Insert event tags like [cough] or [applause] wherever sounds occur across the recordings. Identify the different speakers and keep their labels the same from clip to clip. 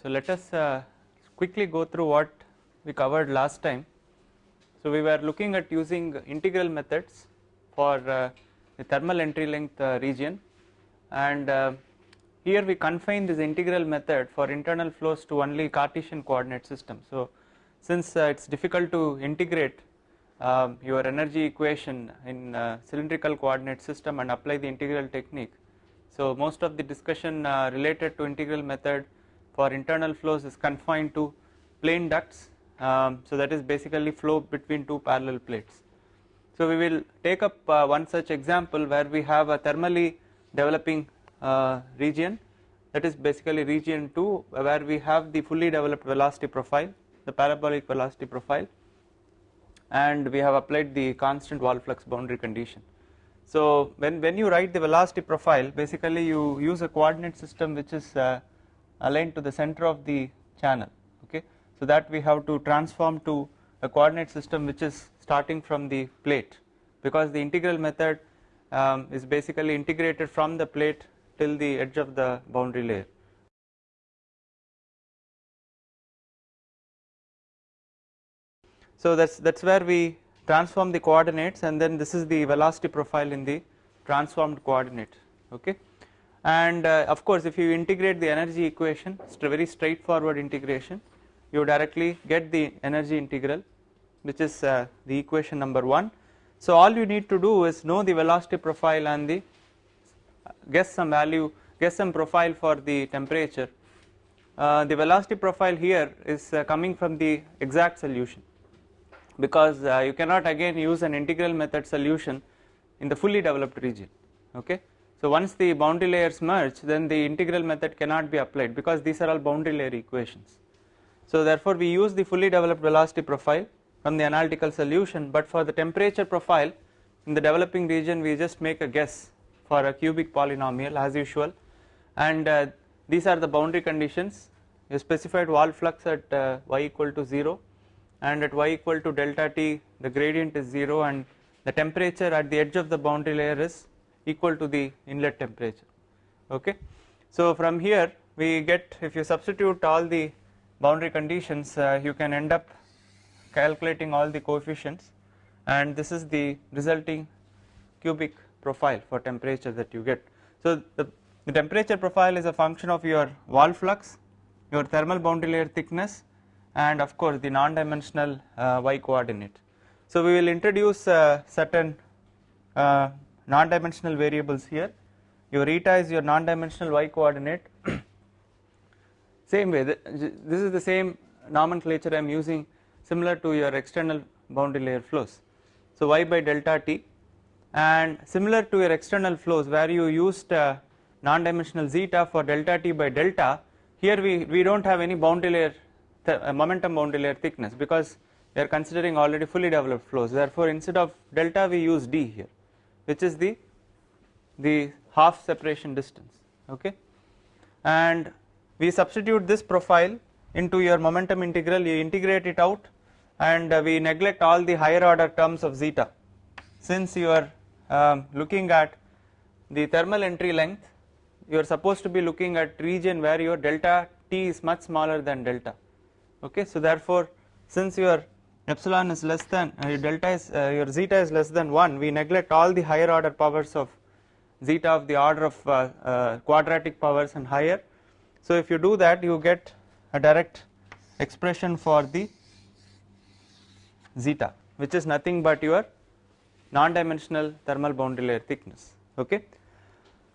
Speaker 1: so let us uh, quickly go through what we covered last time. So we were looking at using integral methods for uh, the thermal entry length uh, region and uh, here we confine this integral method for internal flows to only Cartesian coordinate system. So since uh, it is difficult to integrate um, your energy equation in uh, cylindrical coordinate system and apply the integral technique. So most of the discussion related to integral method for internal flows is confined to plane ducts. Um, so that is basically flow between two parallel plates. So we will take up uh, one such example where we have a thermally developing uh, region that is basically region 2 where we have the fully developed velocity profile, the parabolic velocity profile and we have applied the constant wall flux boundary condition. So when, when you write the velocity profile basically you use a coordinate system which is uh, aligned to the center of the channel okay. So that we have to transform to a coordinate system which is starting from the plate because the integral method um, is basically integrated from the plate till the edge of the boundary layer. So that's that's where we transform the coordinates and then this is the velocity profile in the transformed coordinate okay and uh, of course if you integrate the energy equation it's a very straightforward integration. You directly get the energy integral which is uh, the equation number 1 so all you need to do is know the velocity profile and the guess some value guess some profile for the temperature. Uh, the velocity profile here is uh, coming from the exact solution. Because uh, you cannot again use an integral method solution in the fully developed region. Okay so once the boundary layers merge then the integral method cannot be applied because these are all boundary layer equations. So therefore we use the fully developed velocity profile from the analytical solution but for the temperature profile in the developing region we just make a guess for a cubic polynomial as usual. And uh, these are the boundary conditions. You specified wall flux at uh, y equal to 0 and at y equal to delta t the gradient is 0 and the temperature at the edge of the boundary layer is equal to the inlet temperature okay. So from here we get if you substitute all the boundary conditions uh, you can end up calculating all the coefficients and this is the resulting cubic profile for temperature that you get. So the, the temperature profile is a function of your wall flux, your thermal boundary layer thickness and of course the non-dimensional uh, y coordinate. So we will introduce uh, certain uh, non-dimensional variables here. Your eta is your non-dimensional y coordinate. [coughs] same way, this is the same nomenclature I am using similar to your external boundary layer flows. So y by delta t and similar to your external flows where you used uh, non-dimensional zeta for delta t by delta here we, we do not have any boundary layer uh, momentum boundary layer thickness because we are considering already fully developed flows therefore instead of delta we use d here which is the the half separation distance okay? And we substitute this profile into your momentum integral you integrate it out and uh, we neglect all the higher order terms of zeta. Since you are um, looking at the thermal entry length you are supposed to be looking at region where your delta t is much smaller than delta okay? So therefore since your epsilon is less than uh, your delta is uh, your zeta is less than 1 we neglect all the higher order powers of zeta of the order of uh, uh, quadratic powers and higher so if you do that you get a direct expression for the zeta which is nothing but your non-dimensional thermal boundary layer thickness okay.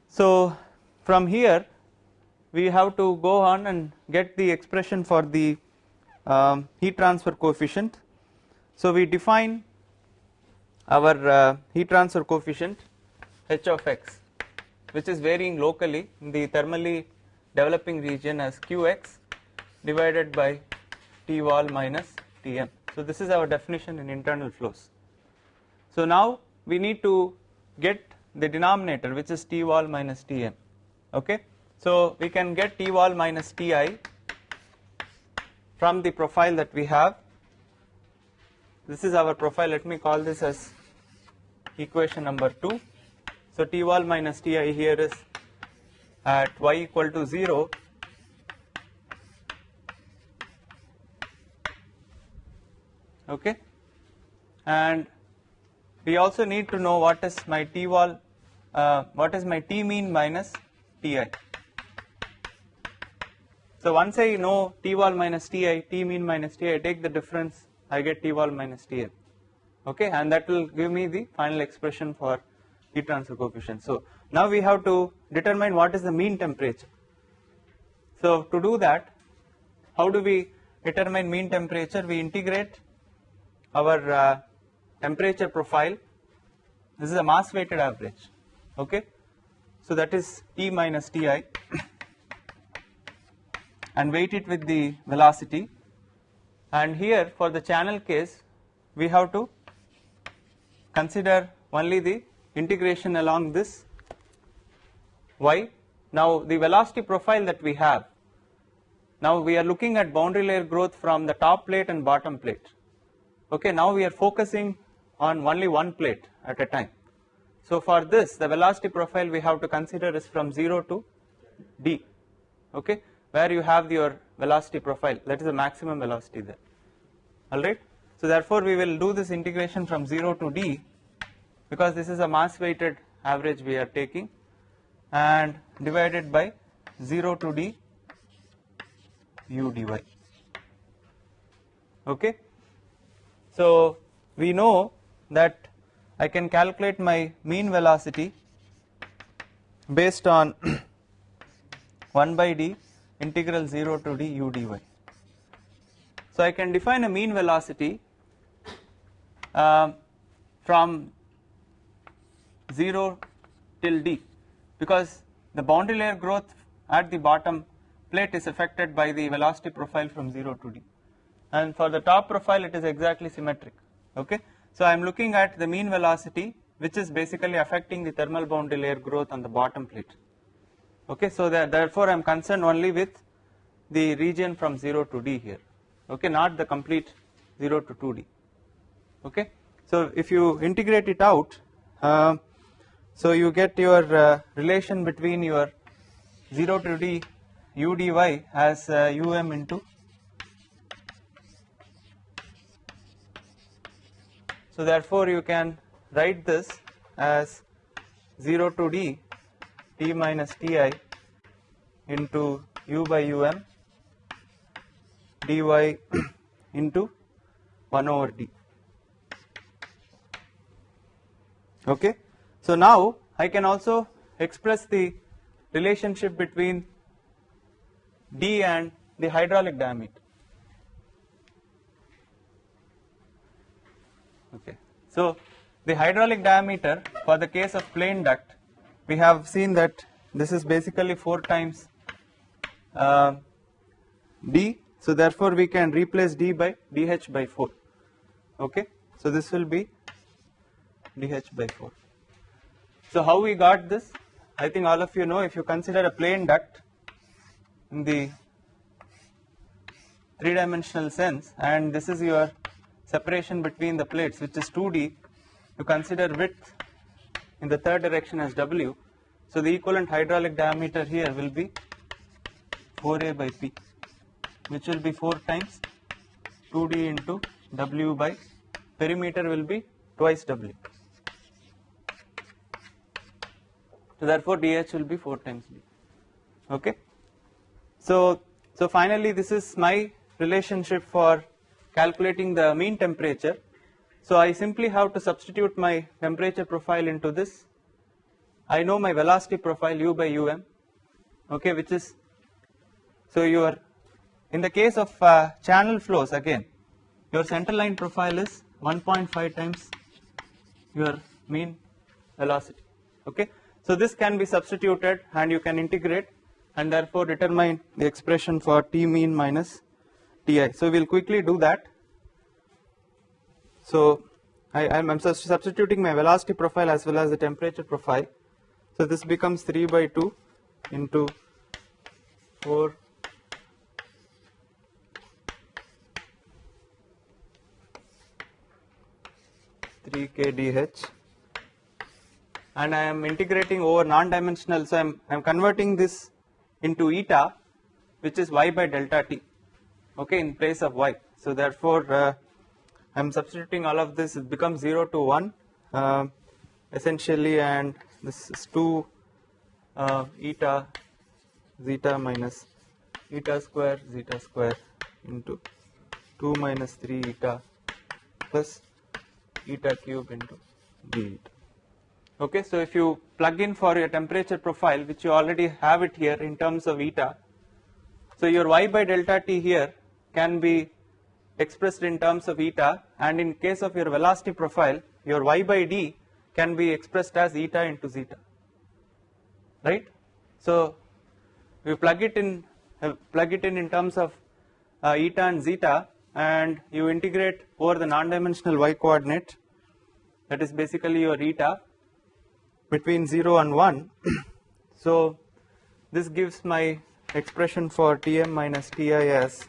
Speaker 1: So from here we have to go on and get the expression for the um, heat transfer coefficient. So we define our uh, heat transfer coefficient h of x which is varying locally in the thermally developing region as qx divided by T wall minus Tm. So this is our definition in internal flows. So now we need to get the denominator which is T wall minus Tm okay. So we can get T wall minus Ti from the profile that we have this is our profile. Let me call this as equation number 2 so T wall minus Ti here is at y equal to 0 okay? And we also need to know what is my T wall uh, what is my T mean minus Ti so once I know T wall minus Ti T mean minus Ti I take the difference i get t wall minus tm okay and that will give me the final expression for heat transfer coefficient. So now we have to determine what is the mean temperature. So to do that how do we determine mean temperature? We integrate our uh, temperature profile. This is a mass weighted average. Okay? So that is t minus ti [coughs] and weight it with the velocity and here for the channel case we have to consider only the integration along this y. Now the velocity profile that we have. Now we are looking at boundary layer growth from the top plate and bottom plate. Okay now we are focusing on only one plate at a time. So for this the velocity profile we have to consider is from 0 to d. Okay where you have your velocity profile that is the maximum velocity there. Alright? So therefore we will do this integration from 0 to d because this is a mass weighted average we are taking and divided by 0 to d u dy. Okay? So we know that I can calculate my mean velocity based on [clears throat] 1 by d integral 0 to d u dy. So I can define a mean velocity uh, from 0 till d because the boundary layer growth at the bottom plate is affected by the velocity profile from 0 to d. And for the top profile it is exactly symmetric okay? So i am looking at the mean velocity which is basically affecting the thermal boundary layer growth on the bottom plate okay so that therefore i am concerned only with the region from 0 to d here. Okay not the complete 0 to 2d okay so if you integrate it out uh, so you get your uh, relation between your 0 to d u dy as uh, um into so therefore you can write this as 0 to d t minus ti into u by um dy [clears throat] into 1 over d. Okay? So now I can also express the relationship between d and the hydraulic diameter. Okay? So the hydraulic diameter for the case of plane duct we have seen that this is basically 4 times uh, d. So therefore we can replace d by dh by 4 okay? So this will be dh by 4 so how we got this? I think all of you know if you consider a plane duct in the three dimensional sense and this is your separation between the plates which is 2d you consider width in the third direction as w so the equivalent hydraulic diameter here will be 4a by p which will be 4 times 2d into w by perimeter will be twice w. So therefore dh will be 4 times d. Okay? So so finally this is my relationship for calculating the mean temperature. So I simply have to substitute my temperature profile into this I know my velocity profile u by um okay which is so your in the case of uh, channel flows again your center line profile is 1.5 times your mean velocity okay. So this can be substituted and you can integrate and therefore determine the expression for t mean minus ti so we'll quickly do that. So I am substituting my velocity profile as well as the temperature profile so this becomes 3 by 2 into 4 3 kdh and I am integrating over non-dimensional. So I am I am converting this into eta which is y by delta t okay in place of y. So therefore uh, I'm substituting all of this, it becomes 0 to 1 uh, essentially, and this is 2 uh, eta zeta minus eta square zeta square into 2 minus 3 eta plus eta cube into d eta. Okay, so if you plug in for your temperature profile, which you already have it here in terms of eta, so your y by delta t here can be expressed in terms of eta and in case of your velocity profile your y by d can be expressed as eta into zeta right? So we plug it in plug it in in terms of uh, eta and zeta and you integrate over the non-dimensional y coordinate that is basically your eta between 0 and 1 [clears throat] so this gives my expression for Tm minus Ti as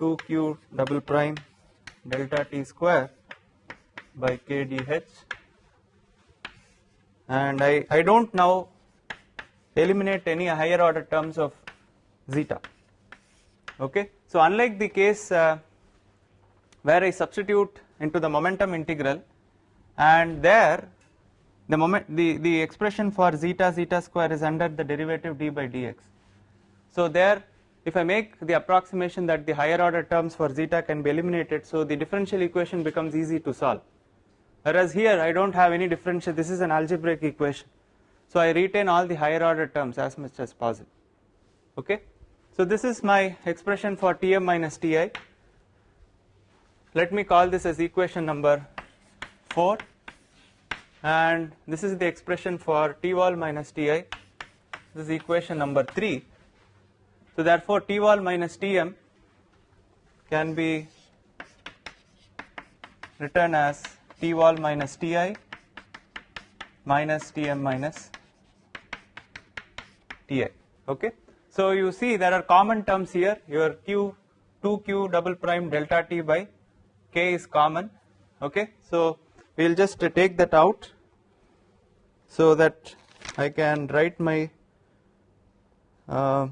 Speaker 1: 2q double prime delta T square by k dh and I, I don't now eliminate any higher order terms of zeta. Okay. So unlike the case uh, where I substitute into the momentum integral and there the moment the, the expression for zeta zeta square is under the derivative d by dx. So there if I make the approximation that the higher order terms for zeta can be eliminated so the differential equation becomes easy to solve whereas here I don't have any differential. This is an algebraic equation. So I retain all the higher order terms as much as possible. Okay? So this is my expression for Tm minus Ti. Let me call this as equation number 4 and this is the expression for T wall minus Ti. This is equation number 3 so therefore, T wall minus Tm can be written as T wall minus Ti minus Tm minus Ti. Okay. So you see there are common terms here. Your Q 2Q double prime delta T by K is common. Okay. So we will just take that out so that I can write my uh,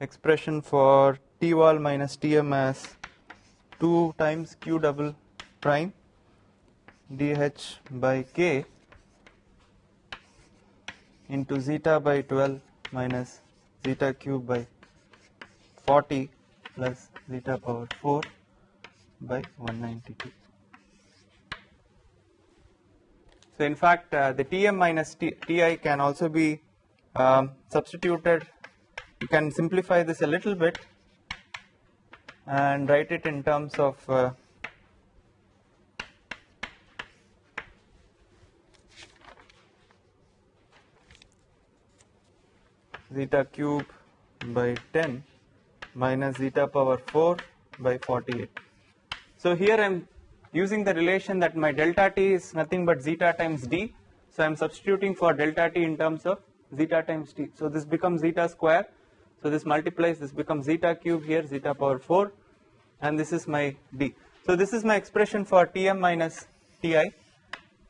Speaker 1: expression for T wall minus Tm as 2 times Q double prime dH by K into zeta by 12 minus zeta cube by 40 plus zeta power 4 by 192. So in fact uh, the Tm minus T, Ti can also be um, substituted you can simplify this a little bit and write it in terms of uh, zeta cube by 10 minus zeta power 4 by 48. So here I am using the relation that my delta t is nothing but zeta times d. So I am substituting for delta t in terms of zeta times t. So this becomes zeta square so this multiplies, this becomes zeta cube here, zeta power 4 and this is my d. So this is my expression for Tm minus Ti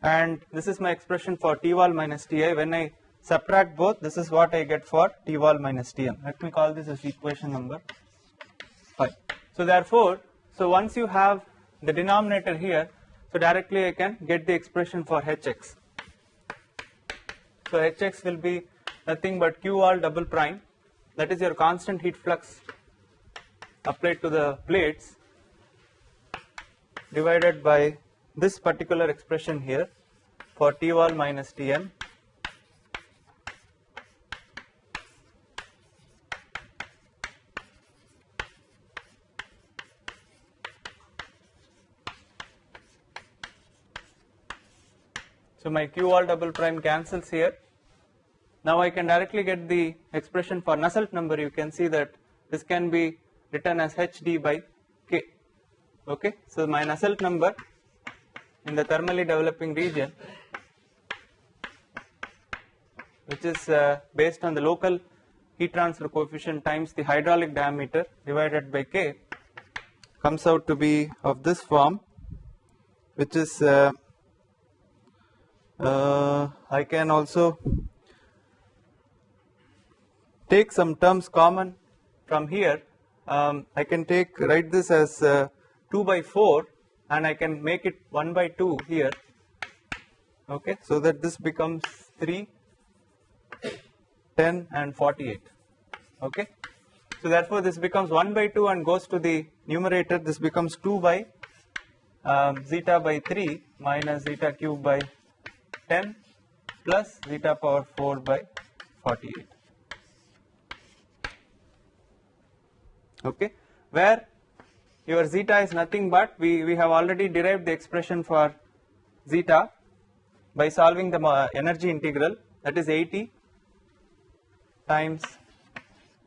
Speaker 1: and this is my expression for T wall minus Ti. When I subtract both, this is what I get for T wall minus Tm. Let me call this as equation number 5. So therefore, so once you have the denominator here, so directly I can get the expression for Hx. So Hx will be nothing but Q wall double prime that is your constant heat flux applied to the plates divided by this particular expression here for T wall minus Tm So my q all double prime cancels here. Now I can directly get the expression for Nusselt number. You can see that this can be written as hd by k. Okay? So my Nusselt number in the thermally developing region which is uh, based on the local heat transfer coefficient times the hydraulic diameter divided by k comes out to be of this form which is uh, uh, I can also take some terms common from here. Um, I can take write this as uh, 2 by 4 and I can make it 1 by 2 here. Okay so that this becomes 3 10 and 48 okay so therefore this becomes 1 by 2 and goes to the numerator. This becomes 2 by um, zeta by 3 minus zeta cube by 10 plus zeta power 4 by 48 okay where your zeta is nothing but we, we have already derived the expression for zeta by solving the uh, energy integral that is 80 times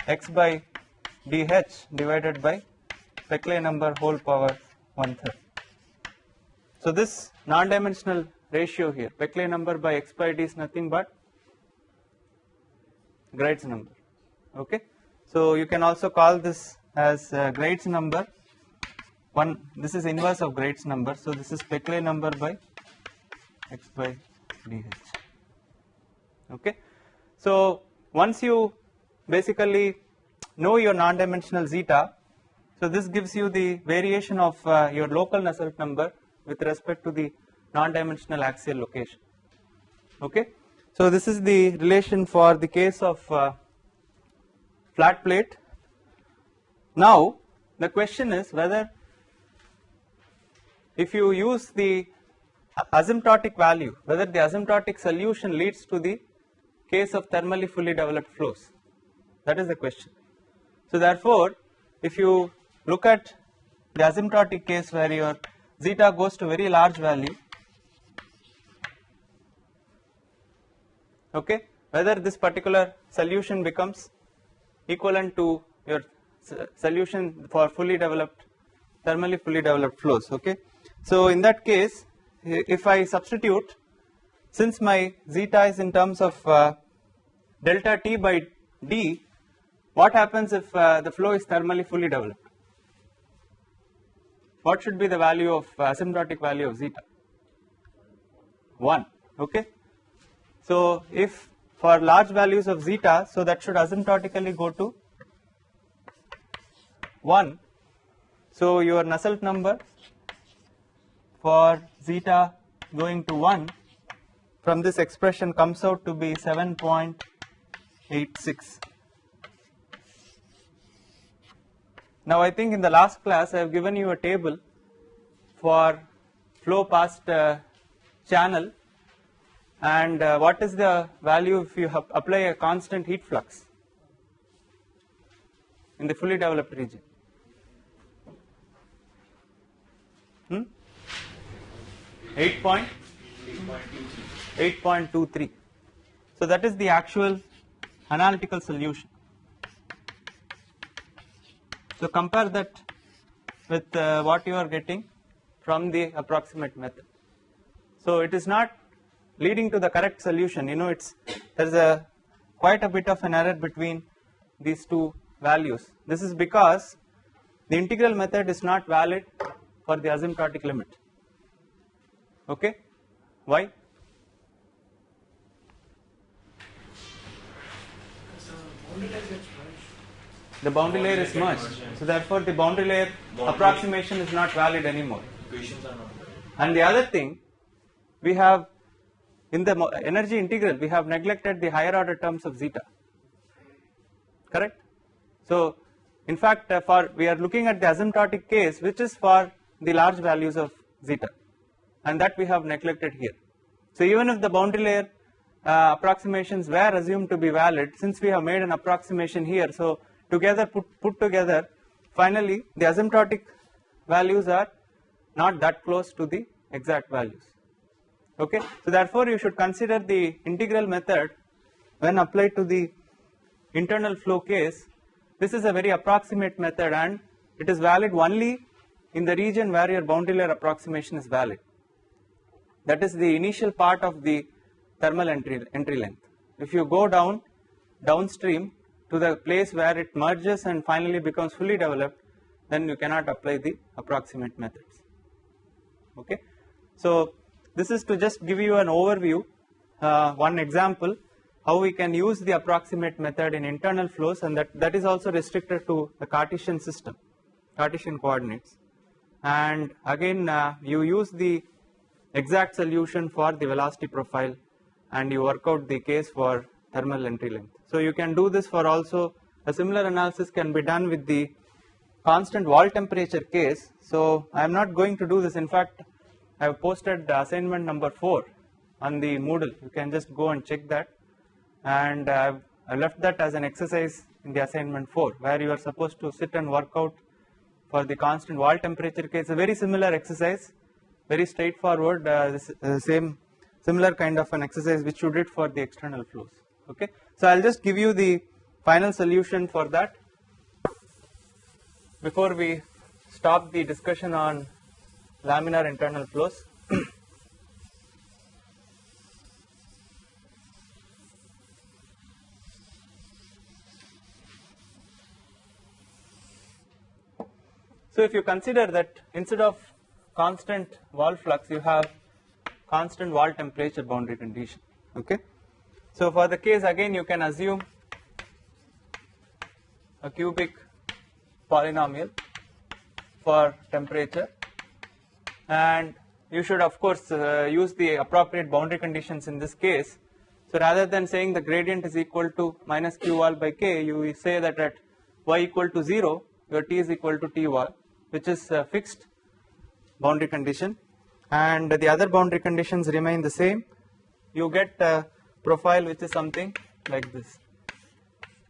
Speaker 1: x by dh divided by Peclet number whole power one third. So this non-dimensional ratio here. Peclet number by x by d is nothing but Graetz number. Okay. So you can also call this as uh, number. One this is inverse of Graetz number. So this is Peclet number by x by dh okay. So once you basically know your non-dimensional zeta so this gives you the variation of uh, your local Nusselt number with respect to the non-dimensional axial location okay. So this is the relation for the case of uh, flat plate. Now the question is whether if you use the asymptotic value whether the asymptotic solution leads to the case of thermally fully developed flows that is the question. So therefore if you look at the asymptotic case where your zeta goes to very large value okay? Whether this particular solution becomes equivalent to your solution for fully developed thermally fully developed flows okay? So in that case if i substitute since my zeta is in terms of uh, delta t by d what happens if uh, the flow is thermally fully developed? What should be the value of uh, asymptotic value of zeta? 1 okay so if for large values of zeta, so that should asymptotically go to 1. So your Nusselt number for zeta going to 1 from this expression comes out to be 7.86. Now I think in the last class I have given you a table for flow past uh, channel and uh, what is the value if you apply a constant heat flux in the fully developed region? Hmm? 8.23. So that is the actual analytical solution. So compare that with uh, what you are getting from the approximate method. So it is not leading to the correct solution. You know it's there's a quite a bit of an error between these two values. This is because the integral method is not valid for the asymptotic limit. Okay? Why? The boundary layer is merged. So therefore the boundary layer approximation is not valid anymore. And the other thing we have in the energy integral we have neglected the higher order terms of zeta. Correct? So in fact uh, for we are looking at the asymptotic case which is for the large values of zeta and that we have neglected here. So even if the boundary layer uh, approximations were assumed to be valid since we have made an approximation here so together put, put together finally the asymptotic values are not that close to the exact values okay. So therefore you should consider the integral method when applied to the internal flow case this is a very approximate method and it is valid only in the region where your boundary layer approximation is valid that is the initial part of the thermal entry, entry length. If you go down downstream to the place where it merges and finally becomes fully developed then you cannot apply the approximate methods okay. So this is to just give you an overview, uh, one example how we can use the approximate method in internal flows and that, that is also restricted to the Cartesian system, Cartesian coordinates. and again uh, you use the exact solution for the velocity profile and you work out the case for thermal entry length. So you can do this for also a similar analysis can be done with the constant wall temperature case. So I am not going to do this in fact I have posted the assignment number 4 on the Moodle. You can just go and check that. And I have I left that as an exercise in the assignment 4 where you are supposed to sit and work out for the constant wall temperature case. A very similar exercise very straightforward uh, this, uh, same similar kind of an exercise which you did for the external flows. Okay? So i'll just give you the final solution for that before we stop the discussion on laminar internal flows [clears throat] So if you consider that instead of constant wall flux, you have constant wall temperature boundary condition. Okay. So for the case again, you can assume a cubic polynomial for temperature, and you should of course uh, use the appropriate boundary conditions in this case. So rather than saying the gradient is equal to minus q wall by k, you say that at y equal to 0, your t is equal to t wall which is a fixed boundary condition. And the other boundary conditions remain the same. You get a profile which is something like this.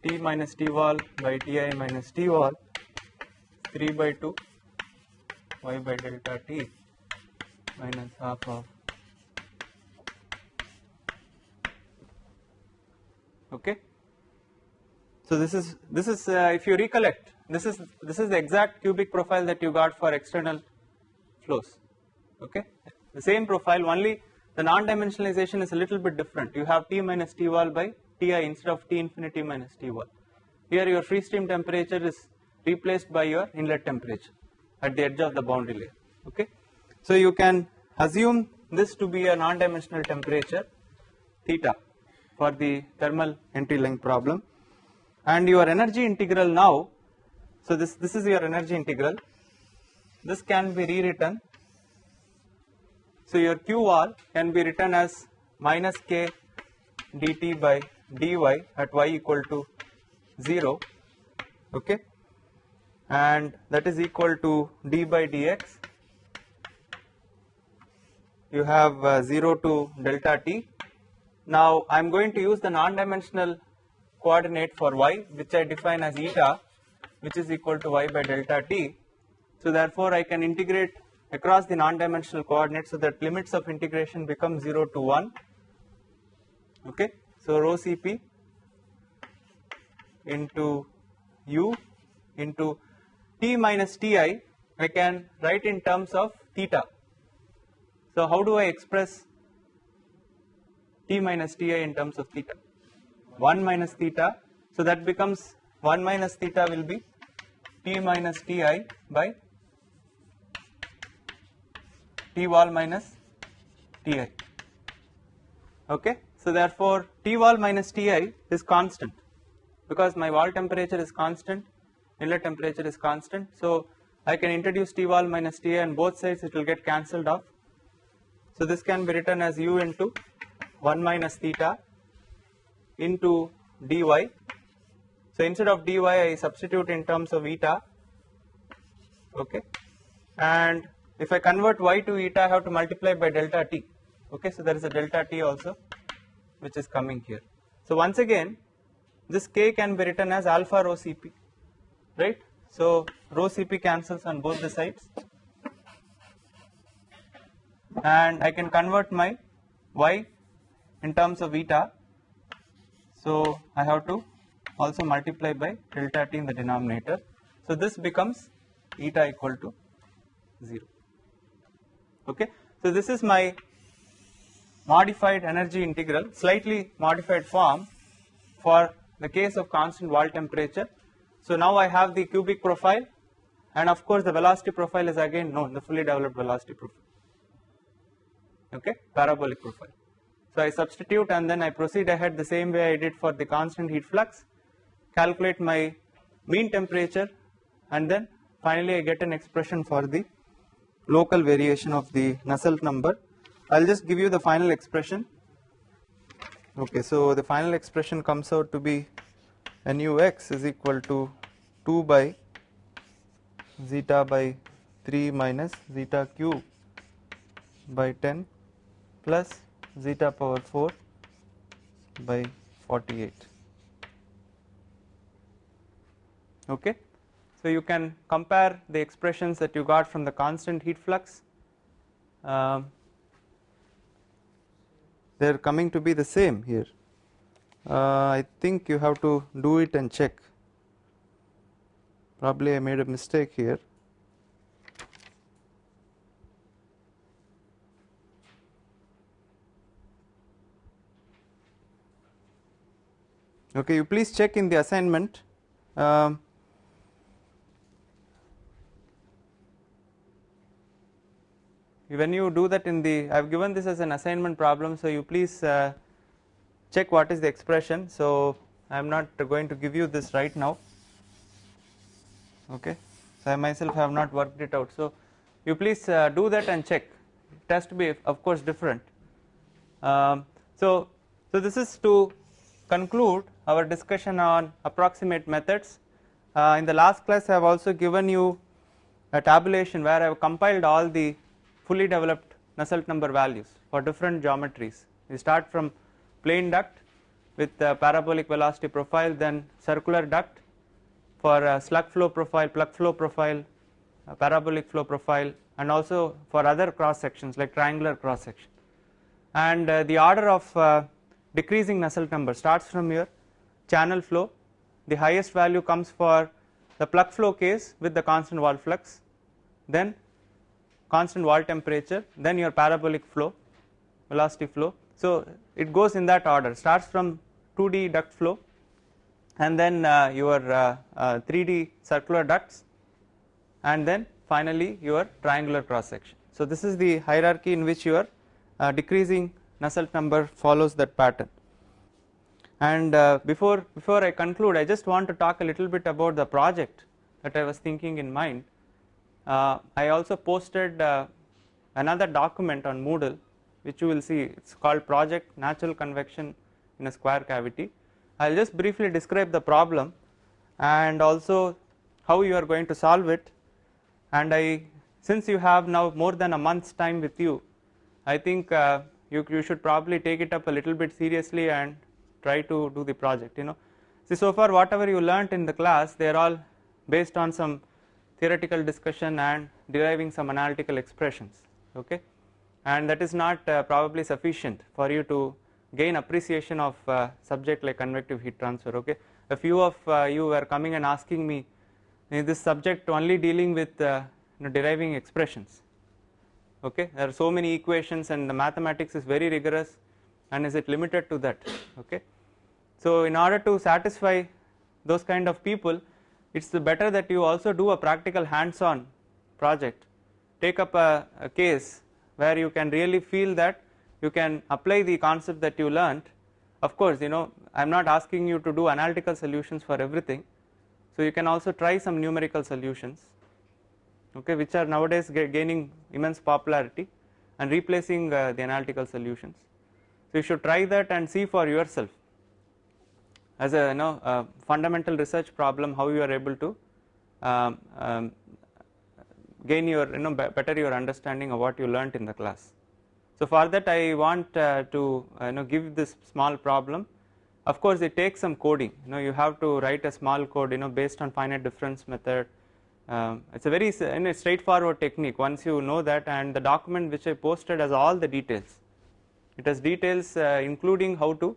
Speaker 1: t minus t wall by ti minus t wall 3 by 2 y by delta t minus half of okay. So this is this is uh, if you recollect this is this is the exact cubic profile that you got for external flows. Okay? The same profile only the non-dimensionalization is a little bit different. You have t minus t wall by ti instead of t infinity minus t wall. Here your free stream temperature is replaced by your inlet temperature at the edge of the boundary layer. Okay so you can assume this to be a non-dimensional temperature theta for the thermal entry length problem and your energy integral now so this, this is your energy integral. This can be rewritten. So your qr can be written as minus K dt by dy at y equal to 0 okay and that is equal to d by dx you have uh, 0 to delta t now I am going to use the non-dimensional coordinate for y which I define as eta which is equal to y by delta t. So therefore I can integrate across the non-dimensional coordinates so that limits of integration become 0 to 1 okay. So rho Cp into u into t minus ti I can write in terms of theta. So how do I express t minus ti in terms of theta? 1 minus theta. So that becomes 1 minus theta will be t minus ti by t wall minus ti. Okay? So therefore t wall minus ti is constant because my wall temperature is constant inlet temperature is constant. So I can introduce t wall minus ti and both sides it will get cancelled off so this can be written as u into 1 minus theta into dy. So instead of dy I substitute in terms of eta. Okay. And if I convert y to eta I have to multiply by delta t. Okay. So there is a delta t also which is coming here. So once again this k can be written as alpha rho cp right? So rho cp cancels on both the sides and I can convert my y in terms of eta so I have to also multiply by delta t in the denominator. So this becomes eta equal to 0. Okay. So this is my modified energy integral, slightly modified form for the case of constant wall temperature. So now I have the cubic profile and of course the velocity profile is again known, the fully developed velocity profile, okay, parabolic profile. So I substitute and then I proceed ahead the same way I did for the constant heat flux calculate my mean temperature and then finally I get an expression for the local variation of the Nusselt number. I'll just give you the final expression. Okay, so the final expression comes out to be nu x is equal to 2 by zeta by 3 minus zeta cube by 10 plus zeta power 4 by 48. Okay. So, you can compare the expressions that you got from the constant heat flux. Um, they are coming to be the same here. Uh, I think you have to do it and check. Probably I made a mistake here. Okay, you please check in the assignment. Um, when you do that in the I have given this as an assignment problem so you please uh, check what is the expression. So I am not going to give you this right now. Okay so I myself have not worked it out. So you please uh, do that and check. It has to be of course different. Um, so so this is to conclude our discussion on approximate methods uh, in the last class I have also given you a tabulation where I have compiled all the fully developed Nusselt number values for different geometries. We start from plane duct with the parabolic velocity profile then circular duct for slug flow profile, plug flow profile, parabolic flow profile and also for other cross sections like triangular cross section. And uh, the order of uh, decreasing Nusselt number starts from here channel flow the highest value comes for the plug flow case with the constant wall flux then constant wall temperature then your parabolic flow velocity flow. So, it goes in that order starts from 2D duct flow and then uh, your uh, uh, 3D circular ducts and then finally your triangular cross section. So, this is the hierarchy in which your uh, decreasing Nusselt number follows that pattern. And uh, before before I conclude I just want to talk a little bit about the project that I was thinking in mind. Uh, I also posted uh, another document on Moodle which you will see. It is called project natural convection in a square cavity. I will just briefly describe the problem and also how you are going to solve it. And I since you have now more than a month's time with you I think uh, you, you should probably take it up a little bit seriously and try to do the project you know. See so far whatever you learnt in the class they are all based on some theoretical discussion and deriving some analytical expressions okay? And that is not uh, probably sufficient for you to gain appreciation of uh, subject like convective heat transfer okay? A few of uh, you were coming and asking me is this subject only dealing with uh, you know, deriving expressions? Okay? There are so many equations and the mathematics is very rigorous and is it limited to that okay so in order to satisfy those kind of people it is better that you also do a practical hands on project. Take up a, a, case where you can really feel that you can apply the concept that you learnt of course you know I am not asking you to do analytical solutions for everything. So you can also try some numerical solutions okay which are nowadays gaining immense popularity and replacing uh, the analytical solutions. So you should try that and see for yourself as a you know a fundamental research problem how you are able to um, um, gain your you know better your understanding of what you learnt in the class. So for that I want uh, to uh, you know give this small problem. Of course it takes some coding. You know you have to write a small code you know based on finite difference method. Um, it is a very you know, straightforward technique. Once you know that and the document which I posted has all the details. It has details uh, including how to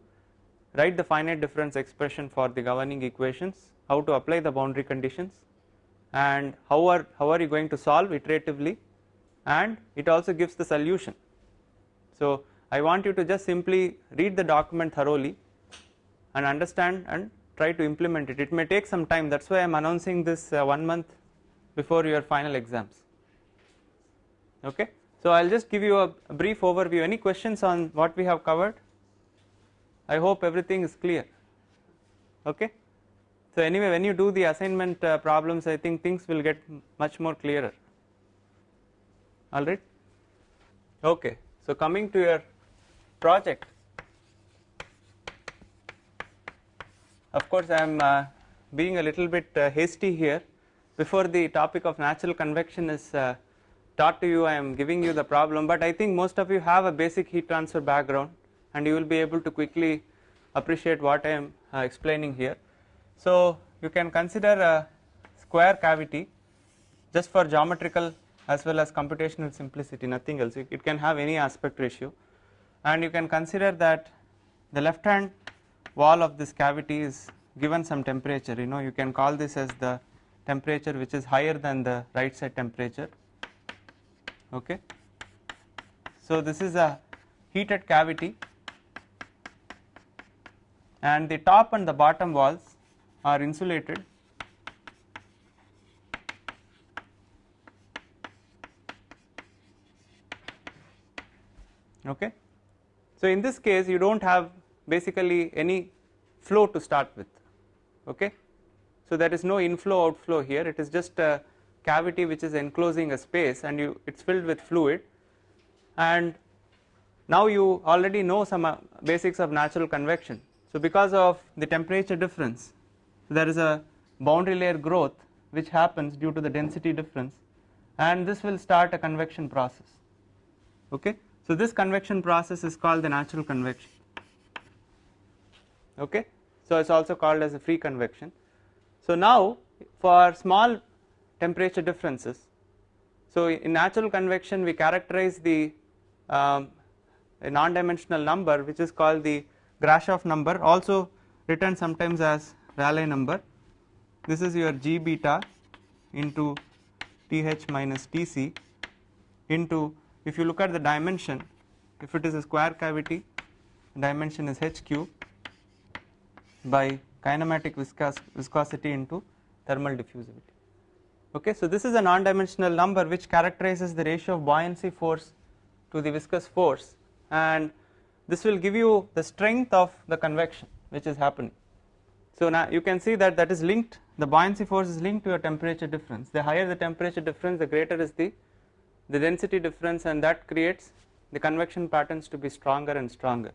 Speaker 1: write the finite difference expression for the governing equations, how to apply the boundary conditions and how are, how are you going to solve iteratively and it also gives the solution. So I want you to just simply read the document thoroughly and understand and try to implement it. It may take some time that is why I am announcing this uh, one month before your final exams okay. So I will just give you a brief overview any questions on what we have covered I hope everything is clear. Okay. So anyway when you do the assignment uh, problems I think things will get much more clearer. all right? Okay. So coming to your project. Of course I am uh, being a little bit uh, hasty here. Before the topic of natural convection is uh, taught to you I am giving you the problem. But I think most of you have a basic heat transfer background and you will be able to quickly appreciate what I am uh, explaining here. So you can consider a square cavity just for geometrical as well as computational simplicity nothing else. It, can have any aspect ratio. And you can consider that the left hand wall of this cavity is given some temperature. You know you can call this as the temperature which is higher than the right side temperature. Okay? So this is a heated cavity and the top and the bottom walls are insulated. Okay? So in this case you don't have basically any flow to start with. Okay? So there is no inflow outflow here. It is just a cavity which is enclosing a space and you it's filled with fluid. And now you already know some uh, basics of natural convection so because of the temperature difference there is a boundary layer growth which happens due to the density difference and this will start a convection process. Okay? So this convection process is called the natural convection. Okay? So it's also called as a free convection. So now for small temperature differences so in natural convection we characterize the um, non-dimensional number which is called the Grashof number also written sometimes as Rayleigh number. This is your G beta into Th minus Tc into if you look at the dimension if it is a square cavity dimension is h cube by kinematic viscos viscosity into thermal diffusivity. Okay so this is a non dimensional number which characterizes the ratio of buoyancy force to the viscous force. And this will give you the strength of the convection which is happening so now you can see that that is linked the buoyancy force is linked to your temperature difference the higher the temperature difference the greater is the the density difference and that creates the convection patterns to be stronger and stronger.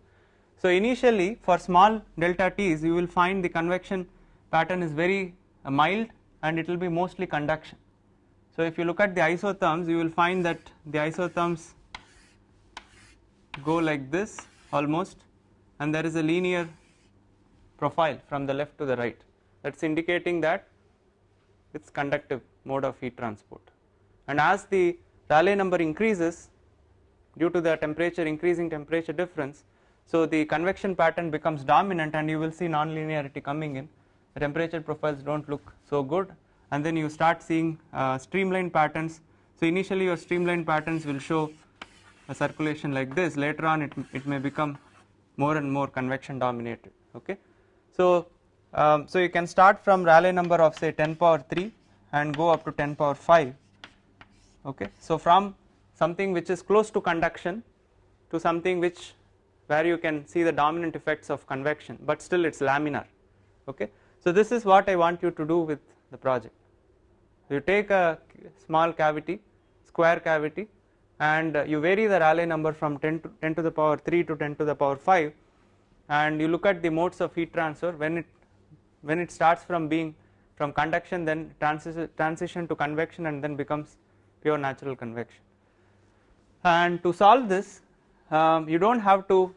Speaker 1: So initially for small delta t's you will find the convection pattern is very uh, mild and it will be mostly conduction. So if you look at the isotherms you will find that the isotherms go like this almost and there is a linear profile from the left to the right. That is indicating that it is conductive mode of heat transport. And as the Rayleigh number increases due to the temperature increasing temperature difference so the convection pattern becomes dominant and you will see non-linearity coming in. The temperature profiles do not look so good. And then you start seeing uh, streamline patterns. So initially your streamline patterns will show a circulation like this later on it, it may become more and more convection dominated okay? So um, so you can start from Rayleigh number of say 10 power 3 and go up to 10 power 5 okay? So from something which is close to conduction to something which where you can see the dominant effects of convection but still it's laminar okay? So this is what I want you to do with the project. You take a small cavity square cavity and you vary the Rayleigh number from 10 to 10 to the power 3 to 10 to the power 5 and you look at the modes of heat transfer. When it when it starts from being from conduction then transition transition to convection and then becomes pure natural convection. And to solve this um, you do not have to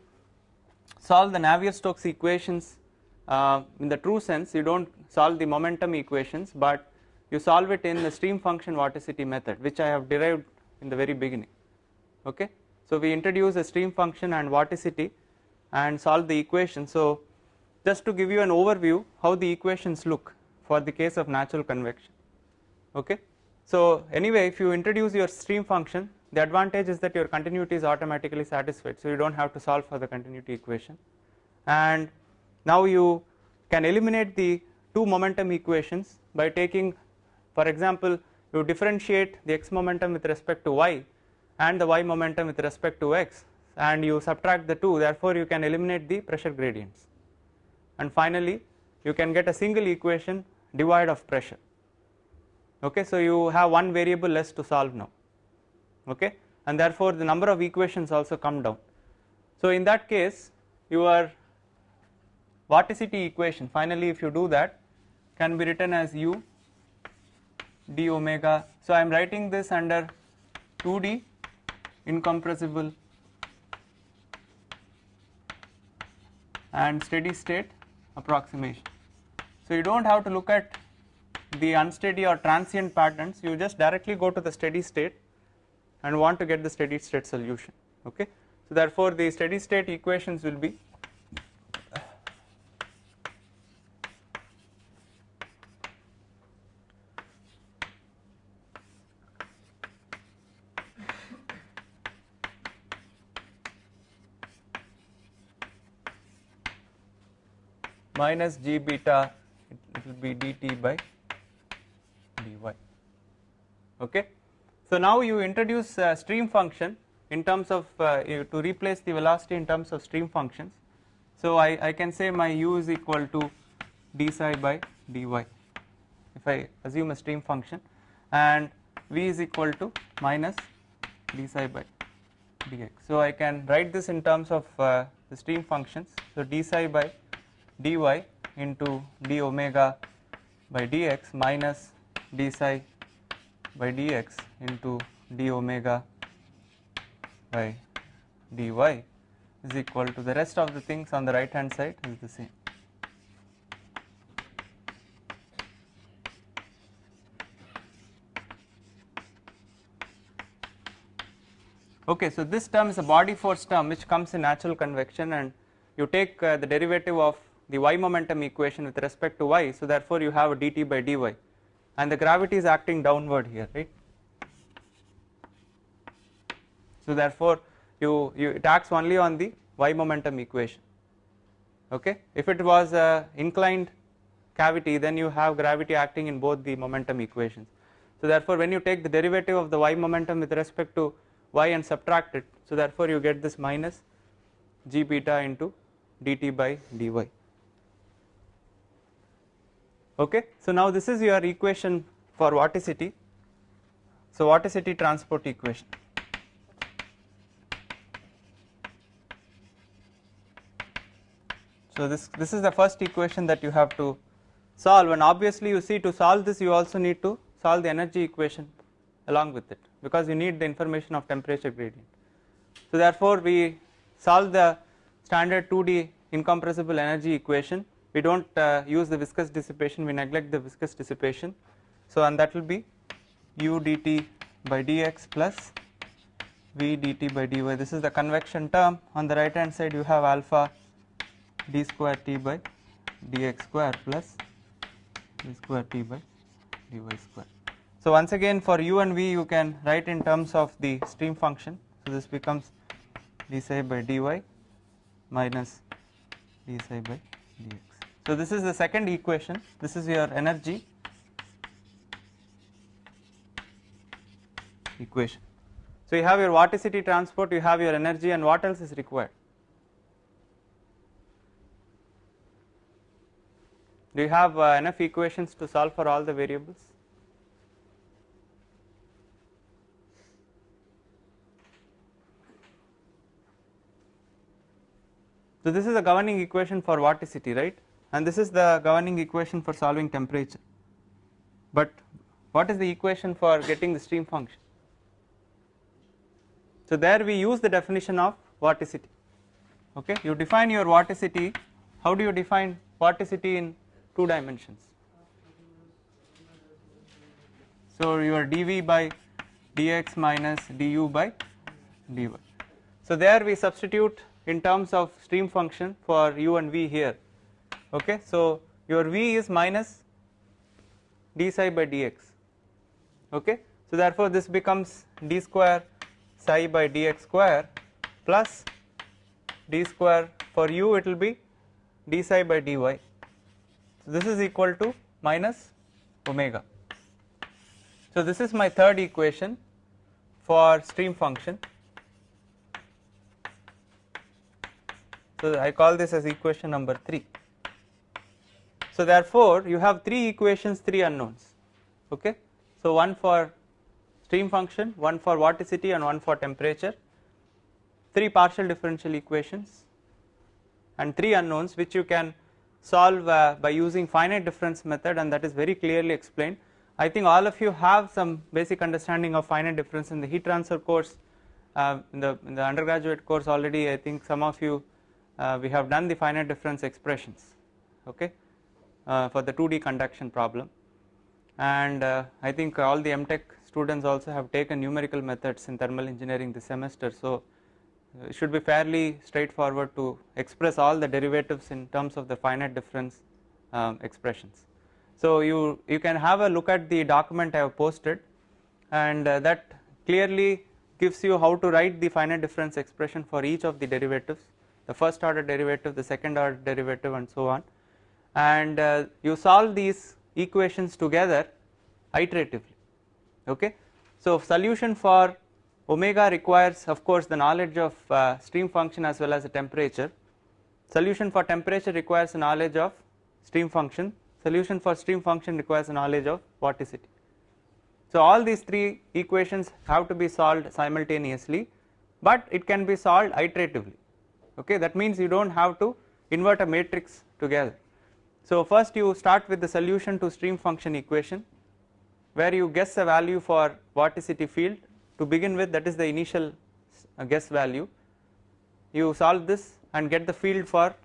Speaker 1: solve the Navier-Stokes equations uh, in the true sense. You do not solve the momentum equations but you solve it in the stream function vorticity method which I have derived in the very beginning. Okay. So we introduce a stream function and vorticity and solve the equation. So just to give you an overview how the equations look for the case of natural convection. Okay. So anyway if you introduce your stream function the advantage is that your continuity is automatically satisfied. So you do not have to solve for the continuity equation. And now you can eliminate the two momentum equations by taking for example you differentiate the x momentum with respect to y and the y momentum with respect to x and you subtract the two therefore you can eliminate the pressure gradients. And finally you can get a single equation devoid of pressure. Okay so you have one variable less to solve now. Okay and therefore the number of equations also come down. So in that case your vorticity equation finally if you do that can be written as u d omega so I am writing this under 2d incompressible and steady state approximation. So you do not have to look at the unsteady or transient patterns you just directly go to the steady state and want to get the steady state solution okay. So therefore the steady state equations will be minus g beta it, will be dt by dy okay. So now you introduce stream function in terms of uh, to replace the velocity in terms of stream functions. So I, I can say my u is equal to d psi by dy if I assume a stream function and v is equal to minus d psi by dx. So I can write this in terms of uh, the stream functions. So d psi by dy into d omega by dx minus d psi by dx into d omega by dy is equal to the rest of the things on the right hand side is the same. Okay, so this term is a body force term which comes in natural convection and you take uh, the derivative of the y momentum equation with respect to y so therefore you have a dt by dy and the gravity is acting downward here right. So therefore you, you it acts only on the y momentum equation okay if it was a inclined cavity then you have gravity acting in both the momentum equations. So therefore when you take the derivative of the y momentum with respect to y and subtract it so therefore you get this minus g beta into dt by dy okay. So now this is your equation for vorticity so vorticity transport equation so this this is the first equation that you have to solve and obviously you see to solve this you also need to solve the energy equation along with it because you need the information of temperature gradient. So therefore we solve the standard 2D incompressible energy equation we do not uh, use the viscous dissipation we neglect the viscous dissipation so and that will be u dt by dx plus v dt by dy this is the convection term on the right hand side you have alpha d square t by dx square plus d square t by dy square so once again for u and v you can write in terms of the stream function. So this becomes d psi by dy minus d psi by dx. So this is the second equation, this is your energy equation. So you have your vorticity transport, you have your energy and what else is required? Do you have uh, enough equations to solve for all the variables? So this is the governing equation for vorticity right and this is the governing equation for solving temperature. But what is the equation for getting the stream function? So there we use the definition of vorticity. Okay? You define your vorticity. How do you define vorticity in two dimensions? So your dv by dx minus du by dy. So there we substitute in terms of stream function for u and v here okay so your v is minus d psi by dx. Okay so therefore this becomes d square psi by dx square plus d square for u it will be d psi by dy. So this is equal to minus omega. So this is my third equation for stream function. So I call this as equation number 3. So therefore you have three equations, three unknowns. Okay. So one for stream function, one for vorticity and one for temperature, three partial differential equations and three unknowns which you can solve uh, by using finite difference method and that is very clearly explained. I think all of you have some basic understanding of finite difference in the heat transfer course uh, in the in the undergraduate course already I think some of you uh, we have done the finite difference expressions okay for the 2D conduction problem. And uh, I think all the MTech students also have taken numerical methods in thermal engineering this semester. So it should be fairly straightforward to express all the derivatives in terms of the finite difference um, expressions. So you you can have a look at the document I have posted. And uh, that clearly gives you how to write the finite difference expression for each of the derivatives the first order derivative the second order derivative and so on and uh, you solve these equations together iteratively okay. So solution for omega requires of course the knowledge of uh, stream function as well as the temperature. Solution for temperature requires knowledge of stream function. Solution for stream function requires knowledge of vorticity. So all these three equations have to be solved simultaneously but it can be solved iteratively okay? That means you don't have to invert a matrix together so first you start with the solution to stream function equation where you guess a value for vorticity field. To begin with that is the initial uh, guess value. You solve this and get the field for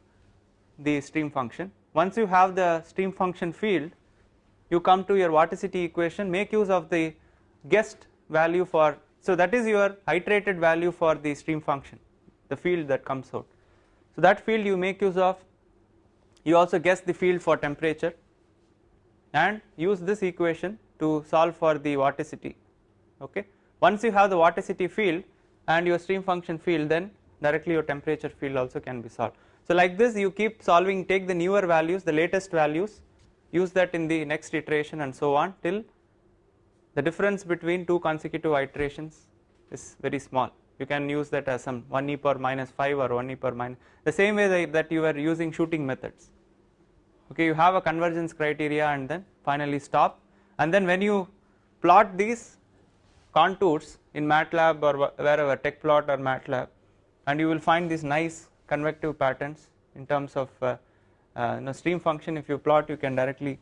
Speaker 1: the stream function. Once you have the stream function field you come to your vorticity equation make use of the guessed value for so that is your iterated value for the stream function the field that comes out. So that field you make use of you also guess the field for temperature and use this equation to solve for the vorticity okay? Once you have the vorticity field and your stream function field then directly your temperature field also can be solved. So like this you keep solving take the newer values the latest values use that in the next iteration and so on till the difference between two consecutive iterations is very small. You can use that as some 1 e power minus 5 or 1 e power minus the same way that you are using shooting methods okay you have a convergence criteria and then finally stop and then when you plot these contours in MATLAB or wherever Tecplot or MATLAB and you will find these nice convective patterns in terms of uh, uh, you know, stream function if you plot you can directly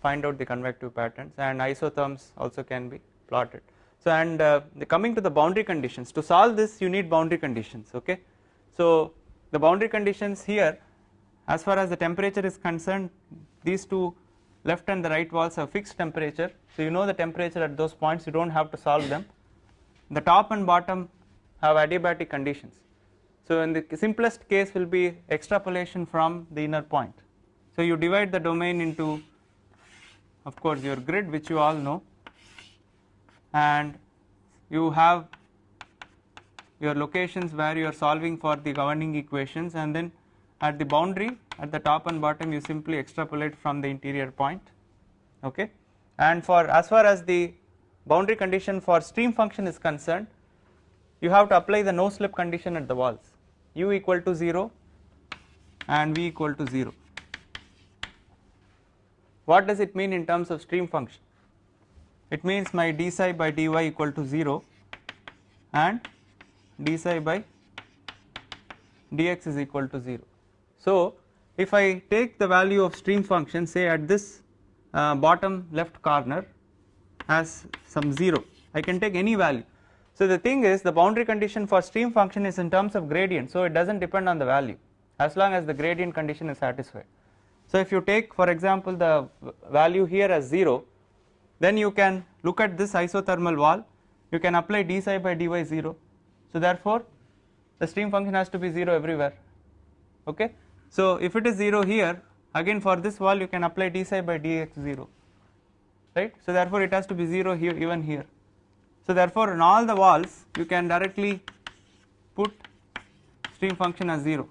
Speaker 1: find out the convective patterns and isotherms also can be plotted. So and uh, coming to the boundary conditions to solve this you need boundary conditions okay. So the boundary conditions here as far as the temperature is concerned these two left and the right walls have fixed temperature. So you know the temperature at those points you do not have to solve them. The top and bottom have adiabatic conditions. So in the simplest case will be extrapolation from the inner point. So you divide the domain into of course your grid which you all know. And you have your locations where you are solving for the governing equations. And then at the boundary at the top and bottom you simply extrapolate from the interior point okay? And for as far as the boundary condition for stream function is concerned you have to apply the no slip condition at the walls. U equal to 0 and v equal to 0 what does it mean in terms of stream function? It means my d psi by dy equal to 0 and d psi by dx is equal to 0 so, if I take the value of stream function say at this uh, bottom left corner as some 0 I can take any value. So, the thing is the boundary condition for stream function is in terms of gradient so it does not depend on the value as long as the gradient condition is satisfied. So, if you take for example the value here as 0 then you can look at this isothermal wall you can apply d psi by dy 0. So, therefore, the stream function has to be 0 everywhere okay so if it is 0 here again for this wall you can apply d psi by dx 0 right. So therefore it has to be 0 here even here. So therefore in all the walls you can directly put stream function as 0.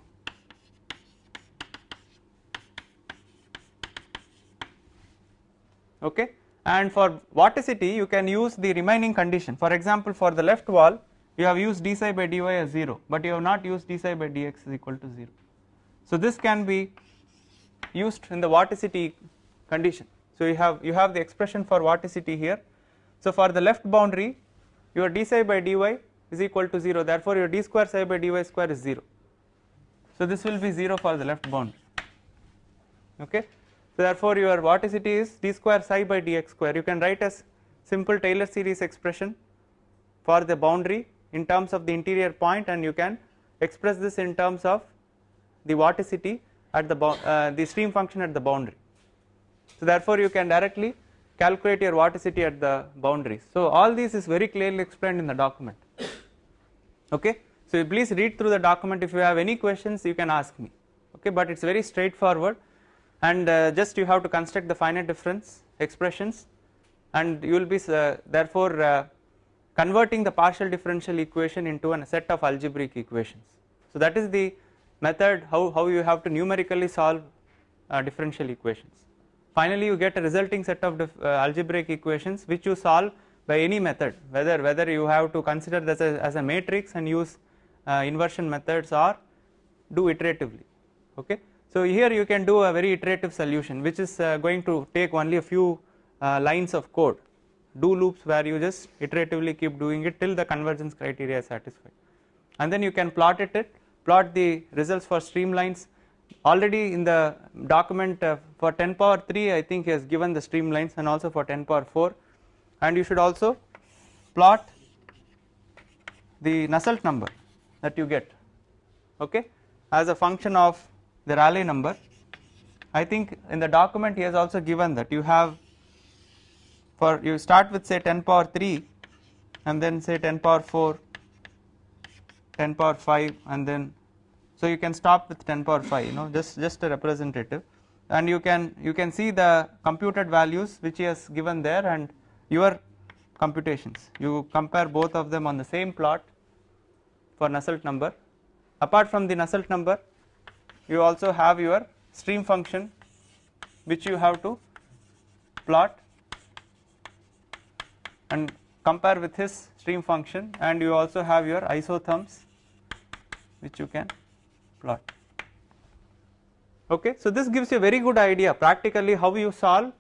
Speaker 1: Okay. And for vorticity you can use the remaining condition for example for the left wall you have used d psi by dy as 0 but you have not used d psi by dx is equal to 0. So this can be used in the vorticity condition. So you have you have the expression for vorticity here. So for the left boundary your d psi by dy is equal to 0 therefore your d square psi by dy square is 0. So this will be 0 for the left boundary okay. So therefore your vorticity is d square psi by dx square you can write as simple Taylor series expression for the boundary in terms of the interior point and you can express this in terms of the vorticity at the uh, the stream function at the boundary. So therefore you can directly calculate your vorticity at the boundaries. So all this is very clearly explained in the document. Okay. So please read through the document if you have any questions you can ask me okay but it is very straightforward and uh, just you have to construct the finite difference expressions and you will be uh, therefore uh, converting the partial differential equation into a set of algebraic equations. So that is the method how, how you have to numerically solve uh, differential equations. Finally you get a resulting set of uh, algebraic equations which you solve by any method whether whether you have to consider this as, as a matrix and use uh, inversion methods or do iteratively okay. So here you can do a very iterative solution which is uh, going to take only a few uh, lines of code do loops where you just iteratively keep doing it till the convergence criteria is satisfied and then you can plot it, it plot the results for streamlines. Already in the document uh, for 10 power 3 I think he has given the streamlines and also for 10 power 4 and you should also plot the Nusselt number that you get okay? As a function of the Rayleigh number. I think in the document he has also given that you have for you start with say 10 power 3 and then say 10 power 4 10 power 5 and then so you can stop with 10 power 5 you know just just a representative. And you can you can see the computed values which he has given there and your computations. You compare both of them on the same plot for Nusselt number. Apart from the Nusselt number you also have your stream function which you have to plot and compare with his stream function. And you also have your isotherms which you can plot. Okay, so this gives you a very good idea practically how you solve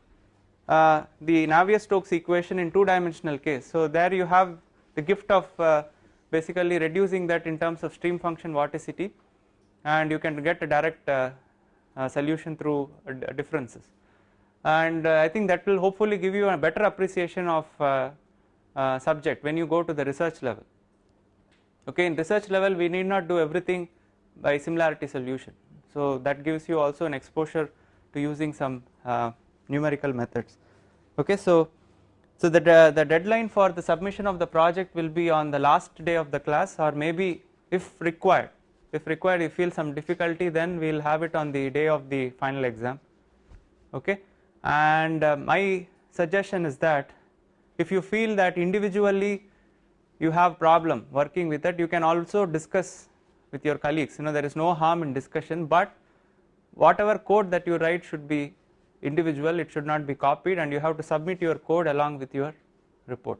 Speaker 1: uh, the Navier-Stokes equation in two dimensional case. So there you have the gift of uh, basically reducing that in terms of stream function vorticity and you can get a direct uh, uh solution through uh, differences and uh, I think that will hopefully give you a better appreciation of subject when you go to the research level. Okay, in research level we need not do everything by similarity solution. So that gives you also an exposure to using some uh, numerical methods. Okay, so so the de the deadline for the submission of the project will be on the last day of the class or maybe if required if required you feel some difficulty then we will have it on the day of the final exam okay and uh, my suggestion is that if you feel that individually you have problem working with it you can also discuss with your colleagues. You know there is no harm in discussion but whatever code that you write should be individual. It should not be copied and you have to submit your code along with your report